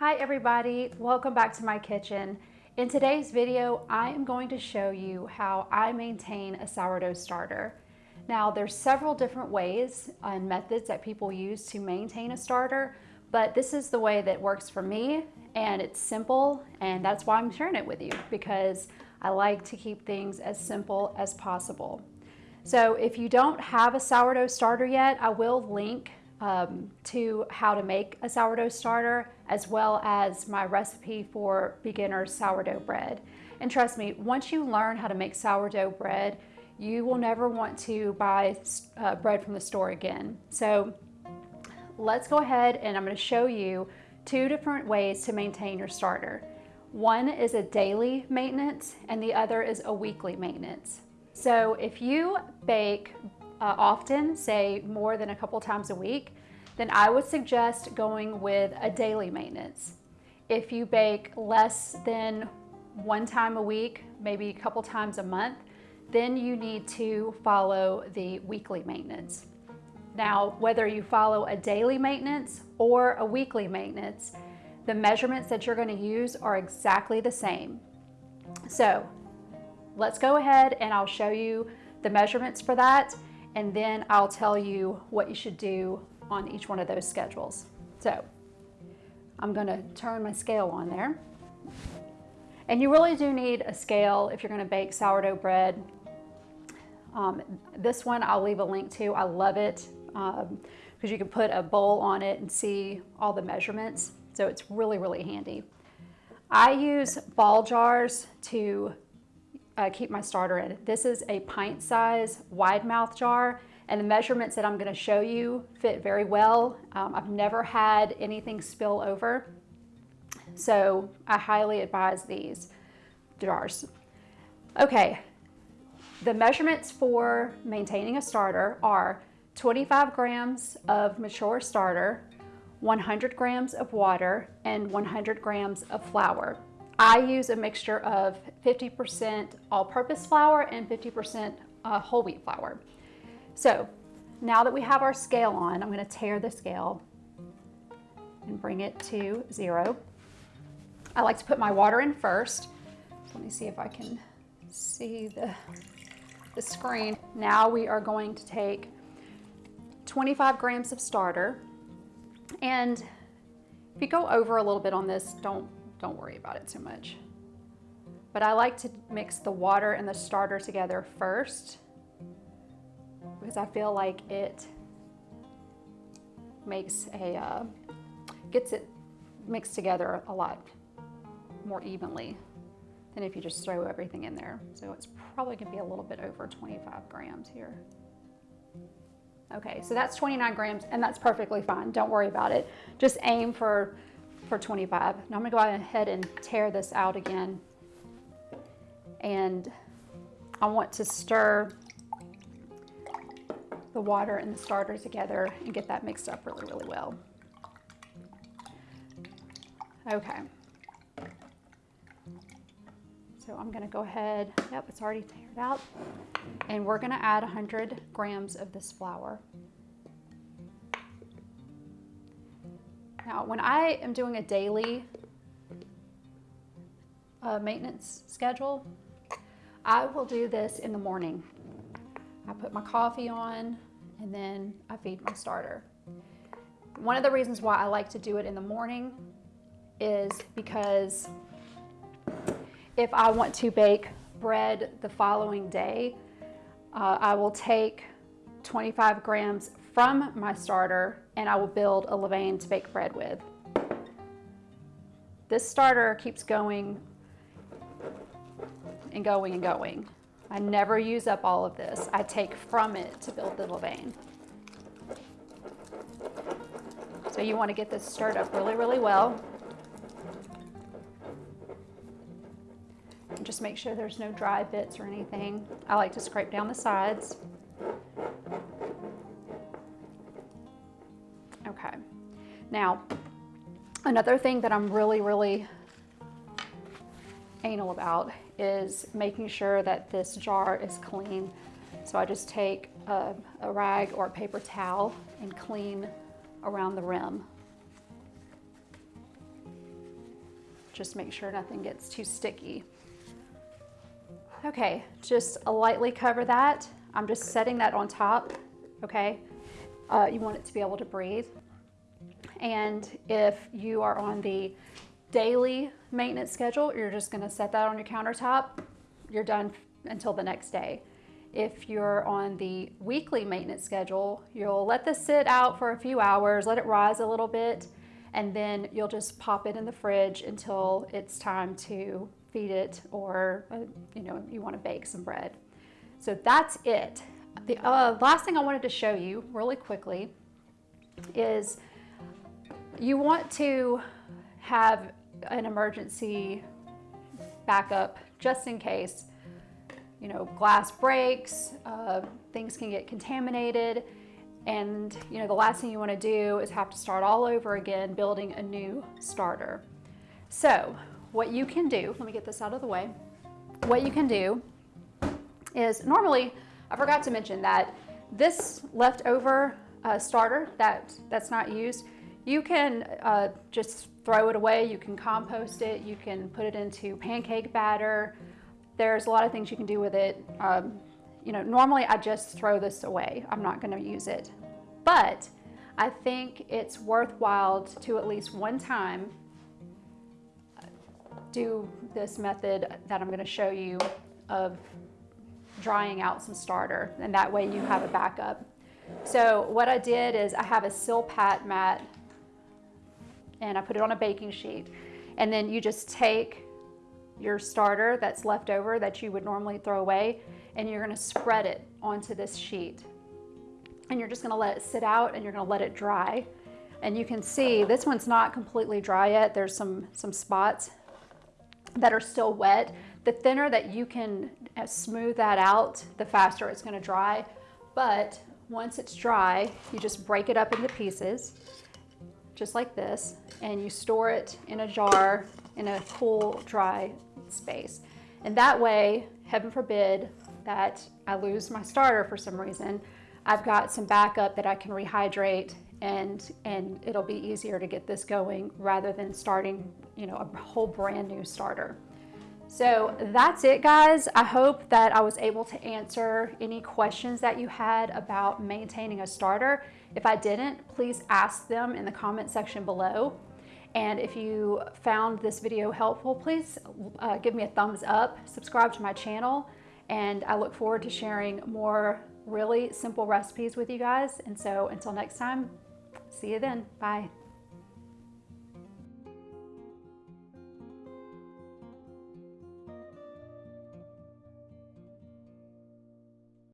Hi everybody, welcome back to my kitchen. In today's video, I am going to show you how I maintain a sourdough starter. Now there's several different ways and methods that people use to maintain a starter, but this is the way that works for me and it's simple and that's why I'm sharing it with you because I like to keep things as simple as possible. So if you don't have a sourdough starter yet, I will link um, to how to make a sourdough starter as well as my recipe for beginner sourdough bread. And trust me, once you learn how to make sourdough bread, you will never want to buy uh, bread from the store again. So let's go ahead and I'm going to show you two different ways to maintain your starter. One is a daily maintenance and the other is a weekly maintenance. So if you bake uh, often, say more than a couple times a week, then I would suggest going with a daily maintenance. If you bake less than one time a week, maybe a couple times a month, then you need to follow the weekly maintenance. Now, whether you follow a daily maintenance or a weekly maintenance, the measurements that you're gonna use are exactly the same. So let's go ahead and I'll show you the measurements for that and then I'll tell you what you should do on each one of those schedules. So I'm gonna turn my scale on there. And you really do need a scale if you're gonna bake sourdough bread. Um, this one I'll leave a link to, I love it because um, you can put a bowl on it and see all the measurements. So it's really, really handy. I use ball jars to uh, keep my starter in. This is a pint size wide mouth jar and the measurements that I'm gonna show you fit very well. Um, I've never had anything spill over. So I highly advise these jars. Okay, the measurements for maintaining a starter are 25 grams of mature starter, 100 grams of water, and 100 grams of flour. I use a mixture of 50% all-purpose flour and 50% uh, whole wheat flour. So now that we have our scale on, I'm going to tare the scale and bring it to zero. I like to put my water in first. So let me see if I can see the, the screen. Now we are going to take 25 grams of starter. And if you go over a little bit on this, don't don't worry about it too much. But I like to mix the water and the starter together first because I feel like it makes a, uh, gets it mixed together a lot more evenly than if you just throw everything in there. So it's probably gonna be a little bit over 25 grams here. Okay, so that's 29 grams and that's perfectly fine. Don't worry about it. Just aim for for 25. Now I'm gonna go ahead and tare this out again. And I want to stir the water and the starter together and get that mixed up really, really well. Okay. So I'm gonna go ahead, yep, it's already tared out. And we're gonna add 100 grams of this flour. Now, when I am doing a daily uh, maintenance schedule, I will do this in the morning. I put my coffee on and then I feed my starter. One of the reasons why I like to do it in the morning is because if I want to bake bread the following day, uh, I will take 25 grams from my starter and I will build a levain to bake bread with. This starter keeps going and going and going. I never use up all of this. I take from it to build the levain. So you want to get this stirred up really, really well. And just make sure there's no dry bits or anything. I like to scrape down the sides. Now, another thing that I'm really, really anal about is making sure that this jar is clean. So I just take a, a rag or a paper towel and clean around the rim. Just make sure nothing gets too sticky. Okay, just lightly cover that. I'm just setting that on top, okay? Uh, you want it to be able to breathe. And if you are on the daily maintenance schedule, you're just gonna set that on your countertop. You're done until the next day. If you're on the weekly maintenance schedule, you'll let this sit out for a few hours, let it rise a little bit, and then you'll just pop it in the fridge until it's time to feed it or uh, you know you want to bake some bread. So that's it. The uh, last thing I wanted to show you really quickly is you want to have an emergency backup just in case you know glass breaks, uh, things can get contaminated and you know the last thing you want to do is have to start all over again building a new starter. So what you can do, let me get this out of the way. What you can do is normally, I forgot to mention that this leftover uh, starter that, that's not used, you can uh, just throw it away, you can compost it, you can put it into pancake batter. There's a lot of things you can do with it. Um, you know, normally I just throw this away. I'm not gonna use it. But I think it's worthwhile to at least one time do this method that I'm gonna show you of drying out some starter and that way you have a backup. So what I did is I have a Silpat mat and I put it on a baking sheet and then you just take your starter that's left over that you would normally throw away and you're gonna spread it onto this sheet. And you're just gonna let it sit out and you're gonna let it dry. And you can see this one's not completely dry yet. There's some, some spots that are still wet. The thinner that you can uh, smooth that out, the faster it's gonna dry. But once it's dry, you just break it up into pieces, just like this, and you store it in a jar in a cool, dry space. And that way, heaven forbid that I lose my starter for some reason, I've got some backup that I can rehydrate and, and it'll be easier to get this going rather than starting you know, a whole brand new starter. So that's it guys. I hope that I was able to answer any questions that you had about maintaining a starter. If I didn't, please ask them in the comment section below. And if you found this video helpful, please uh, give me a thumbs up, subscribe to my channel, and I look forward to sharing more really simple recipes with you guys. And so until next time, see you then. Bye.